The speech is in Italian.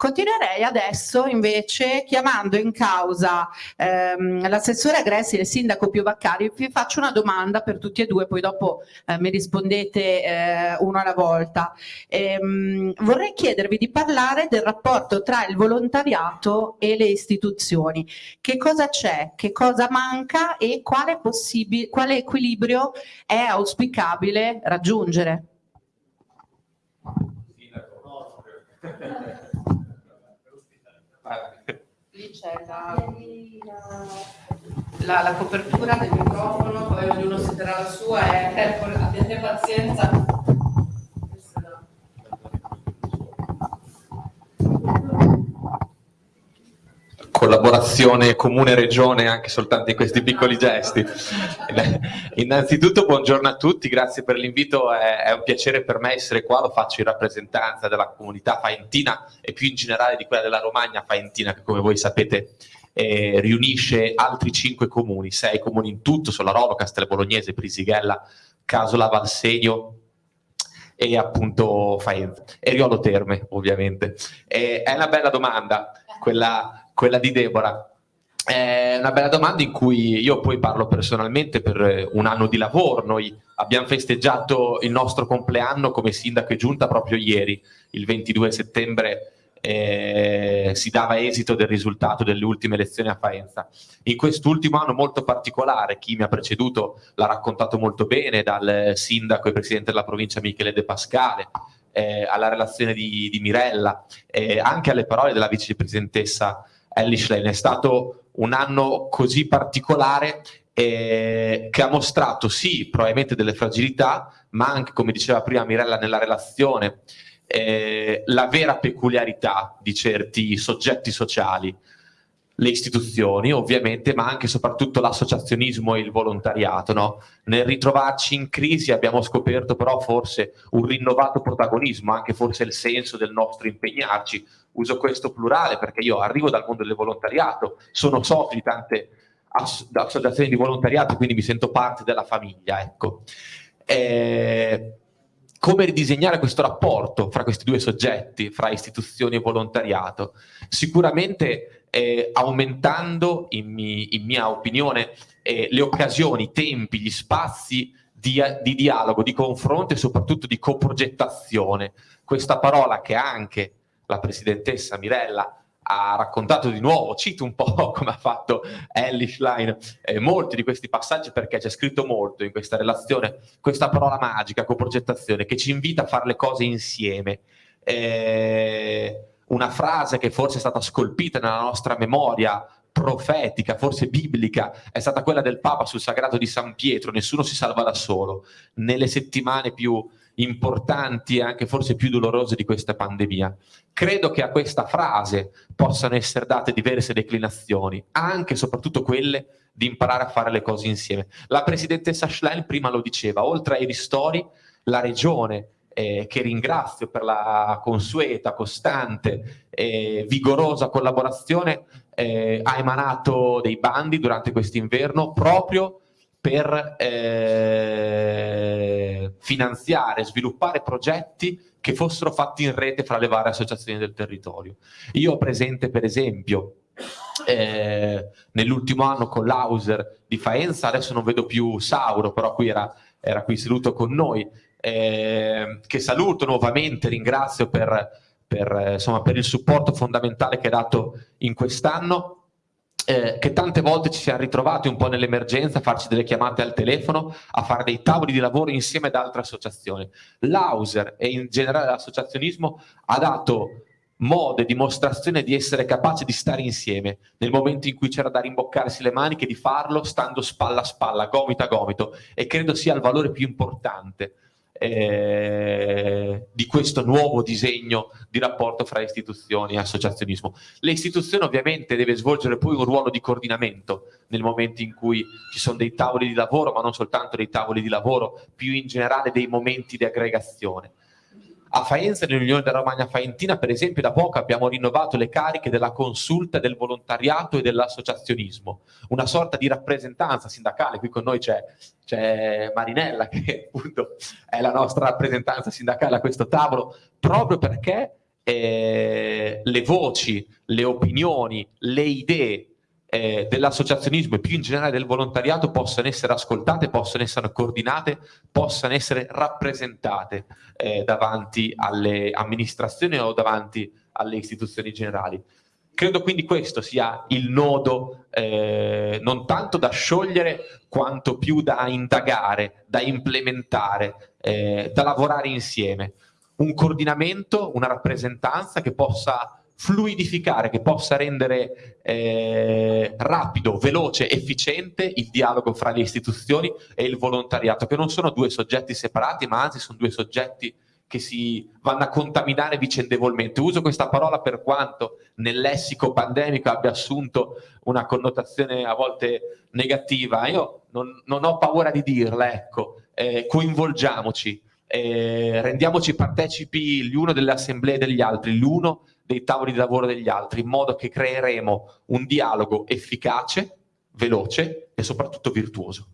Continuerei adesso invece chiamando in causa ehm, l'assessore Agressi e il sindaco Pio Vaccari, vi faccio una domanda per tutti e due, poi dopo eh, mi rispondete eh, uno alla volta. Ehm, vorrei chiedervi di parlare del rapporto tra il volontariato e le istituzioni. Che cosa c'è, che cosa manca e quale, quale equilibrio è auspicabile raggiungere? Lì c'è la, la, la, copertura del microfono, poi ognuno si terrà la sua e abbiate pazienza. Collaborazione comune-regione anche soltanto in questi piccoli gesti. Innanzitutto buongiorno a tutti, grazie per l'invito, è, un piacere per me essere qua, lo faccio in rappresentanza della comunità faentina e più in generale di quella della Romagna faentina che come voi sapete eh, riunisce altri cinque comuni, sei comuni in tutto, Solarolo, Castelbolognese, Prisighella, Casola, Valsegno, e appunto Faenza e Riolo Terme ovviamente. E è una bella domanda quella quella di Deborah. È una bella domanda in cui io poi parlo personalmente per un anno di lavoro. Noi abbiamo festeggiato il nostro compleanno come sindaco e giunta proprio ieri, il 22 settembre eh, si dava esito del risultato delle ultime elezioni a Faenza. In quest'ultimo anno molto particolare, chi mi ha preceduto l'ha raccontato molto bene, dal sindaco e presidente della provincia Michele De Pascale, eh, alla relazione di, di Mirella, eh, anche alle parole della vicepresidentessa Ellis Lane. È stato un anno così particolare eh, che ha mostrato sì probabilmente delle fragilità, ma anche come diceva prima Mirella nella relazione, eh, la vera peculiarità di certi soggetti sociali le istituzioni ovviamente, ma anche e soprattutto l'associazionismo e il volontariato. No? Nel ritrovarci in crisi abbiamo scoperto però forse un rinnovato protagonismo, anche forse il senso del nostro impegnarci. Uso questo plurale perché io arrivo dal mondo del volontariato, sono socio di tante associazioni di volontariato, quindi mi sento parte della famiglia. Ecco. Eh, come ridisegnare questo rapporto fra questi due soggetti, fra istituzioni e volontariato? Sicuramente eh, aumentando, in, mi, in, mia opinione, eh, le occasioni, i tempi, gli spazi di, di, dialogo, di confronto e soprattutto di coprogettazione. Questa parola che anche la presidentessa Mirella ha raccontato di nuovo, cito un po' come ha fatto Ellie Schlein, eh, molti di questi passaggi perché c'è scritto molto in questa relazione, questa parola magica, coprogettazione, che ci invita a fare le cose insieme. Eh, una frase che forse è stata scolpita nella nostra memoria profetica, forse biblica, è stata quella del Papa sul sagrato di San Pietro, nessuno si salva da solo. Nelle settimane più importanti e anche forse più dolorose di questa pandemia. Credo che a questa frase possano essere date diverse declinazioni, anche e soprattutto quelle di imparare a fare le cose insieme. La presidentessa Schlein prima lo diceva, oltre ai ristori, la regione eh, che ringrazio per la consueta, costante e vigorosa collaborazione, eh, ha emanato dei bandi durante quest'inverno proprio per eh, finanziare, sviluppare progetti che fossero fatti in rete fra le varie associazioni del territorio. Io ho presente per esempio eh, nell'ultimo anno con l'Auser di Faenza, adesso non vedo più Sauro, però qui era, era qui seduto con noi, eh, che saluto nuovamente, ringrazio per, per, insomma, per il supporto fondamentale che ha dato in quest'anno, eh, che tante volte ci siamo ritrovati un po' nell'emergenza a farci delle chiamate al telefono, a fare dei tavoli di lavoro insieme ad altre associazioni. L'Auser e in generale l'associazionismo ha dato modo e dimostrazione di essere capace di stare insieme nel momento in cui c'era da rimboccarsi le maniche, di farlo stando spalla a spalla, gomito a gomito e credo sia il valore più importante eh, di questo nuovo disegno di rapporto fra istituzioni e associazionismo. Le istituzioni ovviamente deve svolgere poi un ruolo di coordinamento nel momento in cui ci sono dei tavoli di lavoro, ma non soltanto dei tavoli di lavoro, più in generale dei momenti di aggregazione. A Faenza, nell'Unione della Romagna Faentina, per esempio, da poco abbiamo rinnovato le cariche della consulta del volontariato e dell'associazionismo, una sorta di rappresentanza sindacale. Qui con noi c'è Marinella, che appunto è la nostra rappresentanza sindacale a questo tavolo, proprio perché eh, le voci, le opinioni, le idee eh, dell'associazionismo e più in generale del volontariato possano essere ascoltate, possano essere coordinate, possano essere rappresentate eh, davanti alle amministrazioni o davanti alle istituzioni generali. Credo quindi questo sia il nodo eh, non tanto da sciogliere quanto più da indagare, da implementare, eh, da lavorare insieme. Un coordinamento, una rappresentanza che possa fluidificare, che possa rendere eh, rapido, veloce, efficiente il dialogo fra le istituzioni e il volontariato, che non sono due soggetti separati, ma anzi sono due soggetti che si vanno a contaminare vicendevolmente. Uso questa parola per quanto nel lessico pandemico abbia assunto una connotazione a volte negativa. Io non, non ho paura di dirla, ecco, eh, coinvolgiamoci, eh, rendiamoci partecipi l'uno delle assemblee degli altri, l'uno dei tavoli di lavoro degli altri, in modo che creeremo un dialogo efficace, veloce e soprattutto virtuoso.